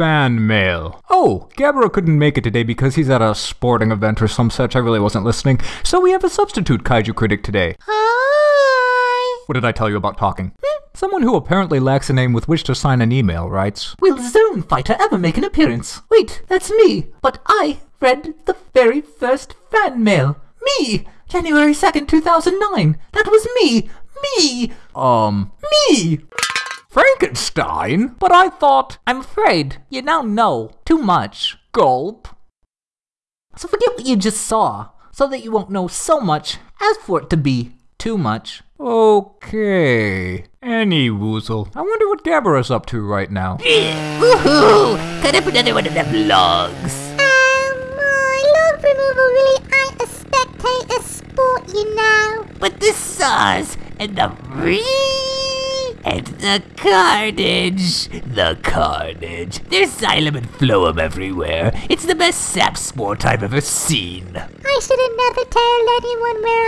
Fan mail. Oh, Gabara couldn't make it today because he's at a sporting event or some such. I really wasn't listening. So we have a substitute kaiju critic today. Hi! What did I tell you about talking? Someone who apparently lacks a name with which to sign an email writes Will Zone Fighter ever make an appearance? Wait, that's me. But I read the very first fan mail. Me! January 2nd, 2009. That was me! Me! Um, Me! Frankenstein? But I thought. I'm afraid you now know too much. Gulp. So forget what you just saw, so that you won't know so much as for it to be too much. Okay. Any woozle. I wonder what Gabara's up to right now. Woohoo! Cut up another one of them logs. Um, uh, log removal really ain't a spectator sport, you know. But the saws and the re and the carnage, the carnage. There's xylem and phloem everywhere. It's the best sap sport I've ever seen. I should have never tell anyone where.